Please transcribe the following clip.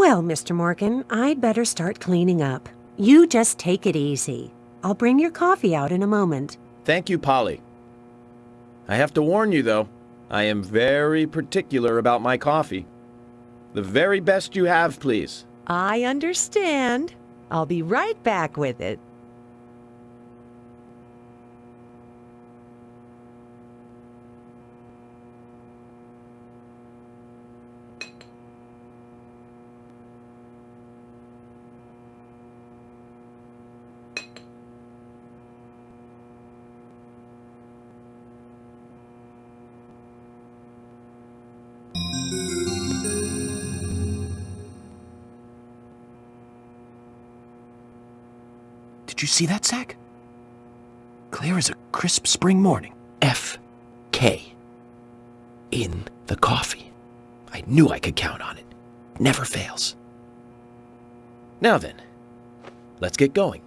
Well, Mr. Morgan, I'd better start cleaning up. You just take it easy. I'll bring your coffee out in a moment. Thank you, Polly. I have to warn you, though, I am very particular about my coffee. The very best you have, please. I understand. I'll be right back with it. Did you see that, Zach? Clear as a crisp spring morning. F. K. In the coffee. I knew I could count on it. Never fails. Now then, let's get going.